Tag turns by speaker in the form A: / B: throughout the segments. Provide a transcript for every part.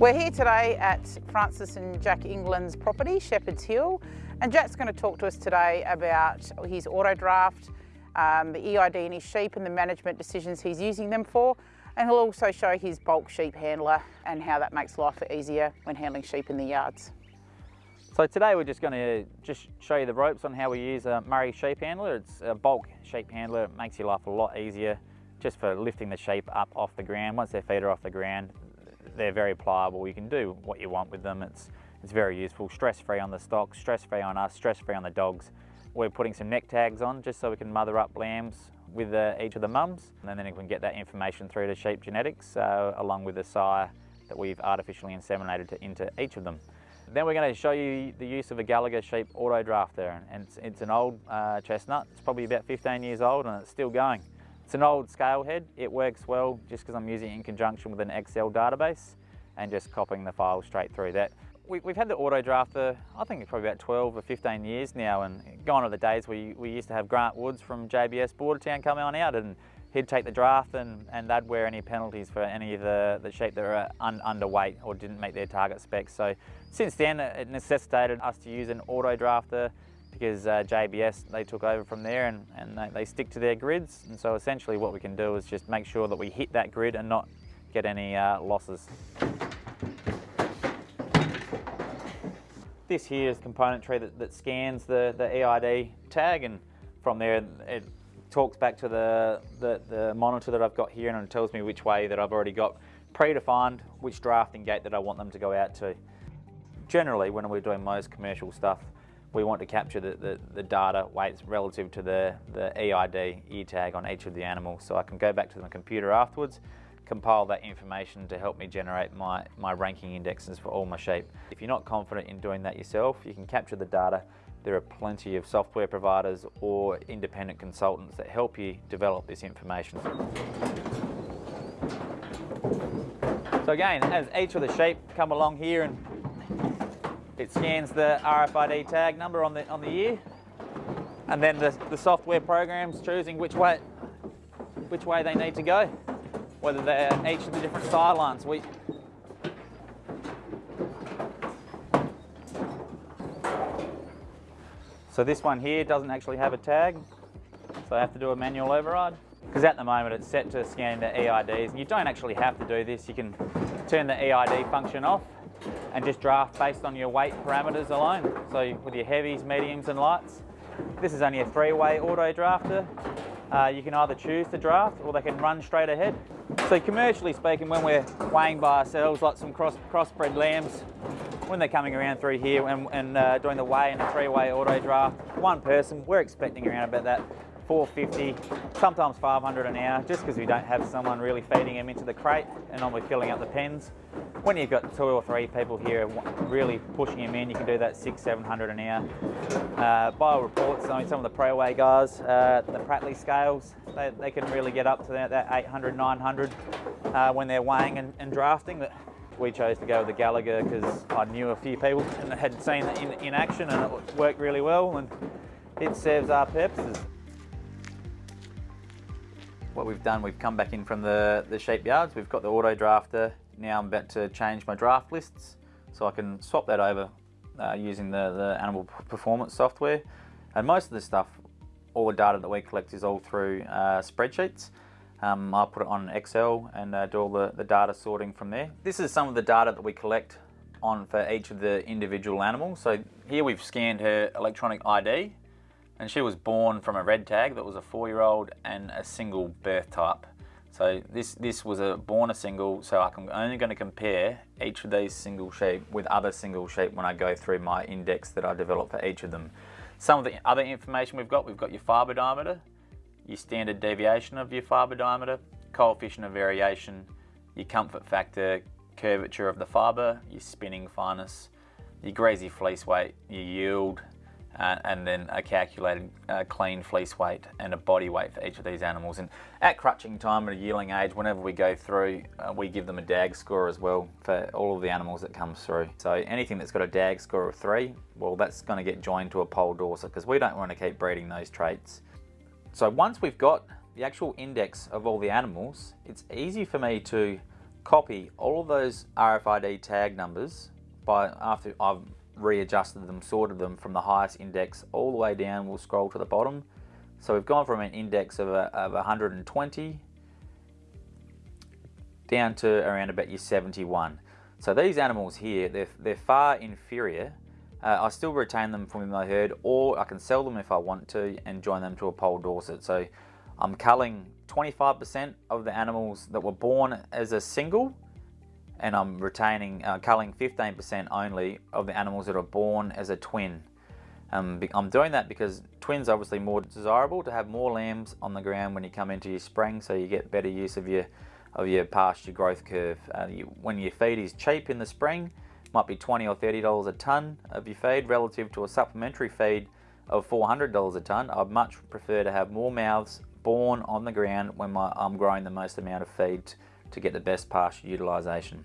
A: We're here today at Frances and Jack England's property, Shepherd's Hill, and Jack's going to talk to us today about his auto draft, um, the EID in his sheep and the management decisions he's using them for, and he'll also show his bulk sheep handler and how that makes life easier when handling sheep in the yards.
B: So today we're just going to just show you the ropes on how we use a Murray sheep handler. It's a bulk sheep handler, it makes your life a lot easier just for lifting the sheep up off the ground. Once their feet are off the ground, they're very pliable. You can do what you want with them. It's, it's very useful, stress-free on the stock, stress-free on us, stress-free on the dogs. We're putting some neck tags on just so we can mother up lambs with uh, each of the mums and then we can get that information through to sheep genetics uh, along with the sire that we've artificially inseminated to, into each of them. Then we're going to show you the use of a Gallagher sheep auto drafter and it's, it's an old uh, chestnut, it's probably about 15 years old and it's still going. It's an old scale head. It works well just because I'm using it in conjunction with an Excel database and just copying the file straight through that. We, have had the auto drafter, I think it's probably about 12 or 15 years now and gone are the days we, we used to have Grant Woods from JBS Bordertown come on out and he'd take the draft and, and they'd wear any penalties for any of the, the sheep that were un, underweight or didn't meet their target specs. So since then it necessitated us to use an auto drafter because uh, JBS, they took over from there and, and they, they, stick to their grids. And so essentially what we can do is just make sure that we hit that grid and not get any uh, losses. This here is componentry that, that scans the, the EID tag and from there it talks back to the, the, the monitor that I've got here and it tells me which way that I've already got predefined, which drafting gate that I want them to go out to. Generally, when we're doing most commercial stuff, we want to capture the, the, the, data weights relative to the, the EID, E tag on each of the animals. So I can go back to the computer afterwards, compile that information to help me generate my, my ranking indexes for all my sheep. If you're not confident in doing that yourself, you can capture the data. There are plenty of software providers or independent consultants that help you develop this information. So again, as each of the sheep come along here and it scans the RFID tag number on the, on the ear and then the, the software program's choosing which way, which way they need to go, whether they're each of the different sire lines. We, so this one here doesn't actually have a tag, so I have to do a manual override. Because at the moment it's set to scan the EIDs, and you don't actually have to do this. You can turn the EID function off and just draft based on your weight parameters alone. So with your heavies, mediums and lights. This is only a three-way auto drafter. Uh, you can either choose to draft or they can run straight ahead. So commercially speaking, when we're weighing by ourselves, like some cross, crossbred lambs, when they're coming around through here and, and uh, doing the weigh in a three-way auto draft, one person, we're expecting around about that 450, sometimes 500 an hour, just because we don't have someone really feeding them into the crate and normally filling up the pens. When you've got two or three people here really pushing them in, you can do that six, 700 an hour. Uh, bio reports, I mean, some of the pro-way guys, uh, the Prattley scales, they, they, can really get up to that, that 800, 900 uh, when they're weighing and, and drafting. But we chose to go with the Gallagher because I knew a few people and had seen it in, in action and it worked really well and it serves our purposes what we've done, we've come back in from the, the sheep yards. We've got the auto drafter. Now I'm about to change my draft lists so I can swap that over uh, using the, the animal performance software. And most of the stuff, all the data that we collect is all through uh, spreadsheets. Um, I'll put it on Excel and uh, do all the, the data sorting from there. This is some of the data that we collect on for each of the individual animals. So here we've scanned her electronic ID and she was born from a red tag that was a four-year-old and a single birth type. So this, this was a born a single, so I'm only going to compare each of these single sheep with other single sheep when I go through my index that I develop for each of them. Some of the other information we've got, we've got your fibre diameter, your standard deviation of your fibre diameter, coefficient of variation, your comfort factor, curvature of the fibre, your spinning fineness, your greasy fleece weight, your yield, uh, and then a calculated uh, clean fleece weight and a body weight for each of these animals. And at crutching time at a yearling age, whenever we go through, uh, we give them a DAG score as well for all of the animals that comes through. So anything that's got a DAG score of three, well, that's going to get joined to a Poll Dorset because we don't want to keep breeding those traits. So once we've got the actual index of all the animals, it's easy for me to copy all of those RFID tag numbers by after I've readjusted them, sorted them from the highest index all the way down, we'll scroll to the bottom. So we've gone from an index of, a, of 120 down to around about your 71. So these animals here, they're, they're far inferior. Uh, I still retain them from my herd or I can sell them if I want to and join them to a Poll Dorset. So I'm culling 25% of the animals that were born as a single and I'm retaining, uh, culling 15% only of the animals that are born as a twin. Um, I'm doing that because twins are obviously more desirable to have more lambs on the ground when you come into your spring so you get better use of your of your pasture growth curve. Uh, you, when your feed is cheap in the spring, might be 20 or 30 dollars a ton of your feed relative to a supplementary feed of 400 dollars a ton. I'd much prefer to have more mouths born on the ground when my, I'm growing the most amount of feed to get the best pasture utilisation.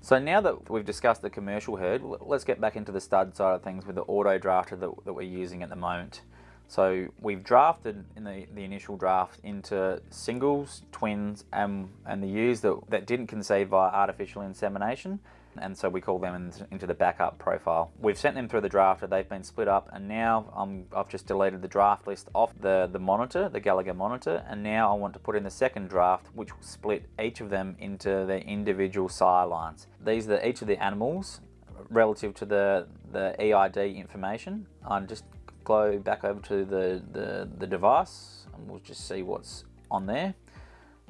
B: So now that we've discussed the commercial herd, let's get back into the stud side of things with the auto drafter that, that we're using at the moment. So we've drafted in the, the initial draft into singles, twins, and, and the ewes that, that didn't conceive via artificial insemination and so we call them into the backup profile. We've sent them through the drafter, they've been split up, and now um, I've just deleted the draft list off the, the monitor, the Gallagher monitor, and now I want to put in the second draft, which will split each of them into their individual sire lines. These are each of the animals relative to the, the EID information. I'm just go back over to the, the, the device, and we'll just see what's on there.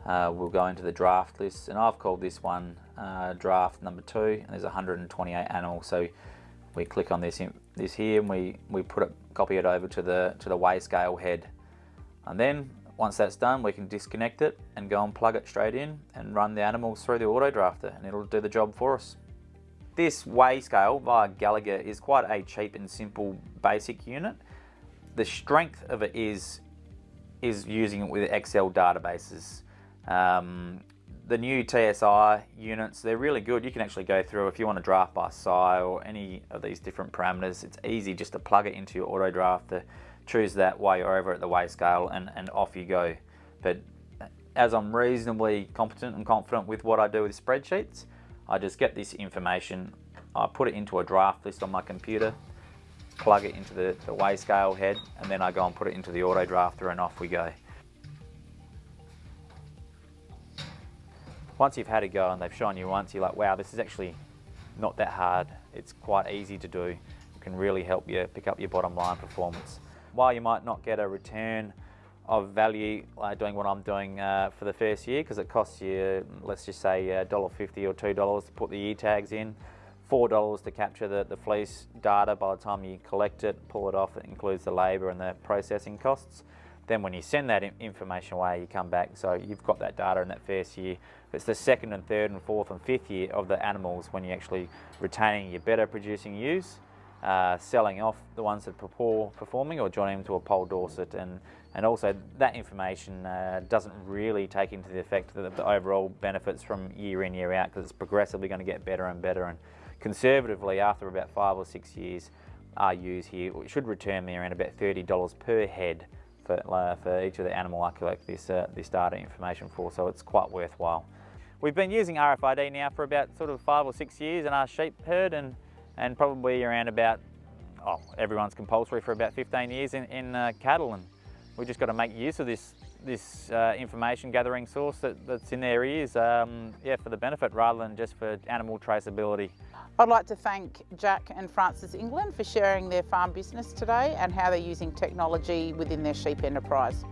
B: Uh, we'll go into the draft list and I've called this one uh, draft number two and there's 128 animals so we click on this this here and we we put it copy it over to the to the weigh scale head and then once that's done we can disconnect it and go and plug it straight in and run the animals through the auto drafter and it'll do the job for us. This weigh scale via Gallagher is quite a cheap and simple basic unit. The strength of it is is using it with Excel databases. Um, the new TSI units, they're really good. You can actually go through if you want to draft by sire or any of these different parameters. It's easy just to plug it into your auto drafter, choose that while you're over at the weigh scale and, and off you go. But as I'm reasonably competent and confident with what I do with spreadsheets, I just get this information, I put it into a draft list on my computer, plug it into the, the weigh scale head, and then I go and put it into the auto drafter and off we go. once you've had a go and they've shown you once, you're like, wow, this is actually not that hard. It's quite easy to do. It can really help you pick up your bottom line performance. While you might not get a return of value uh, doing what I'm doing uh, for the first year, because it costs you, let's just say $1.50 or $2 to put the e-tags in, $4 to capture the, the fleece data by the time you collect it, pull it off, it includes the labour and the processing costs. Then when you send that information away, you come back, so you've got that data in that first year. It's the second and third and fourth and fifth year of the animals when you're actually retaining your better producing ewes, uh, selling off the ones that are poor performing or joining them to a Poll Dorset. And, and also that information uh, doesn't really take into the effect the, the overall benefits from year in, year out because it's progressively going to get better and better. And conservatively after about five or six years ewes here should return me around about $30 per head for, uh, for each of the animal I collect this, uh, this data information for, so it's quite worthwhile. We've been using RFID now for about sort of five or six years in our sheep herd and, and probably around about, oh, everyone's compulsory for about 15 years in, in uh, cattle and we've just got to make use of this this uh, information gathering source that, that's in their ears um, yeah, for the benefit rather than just for animal traceability.
A: I'd like to thank Jack and Frances England for sharing their farm business today and how they're using technology within their sheep enterprise.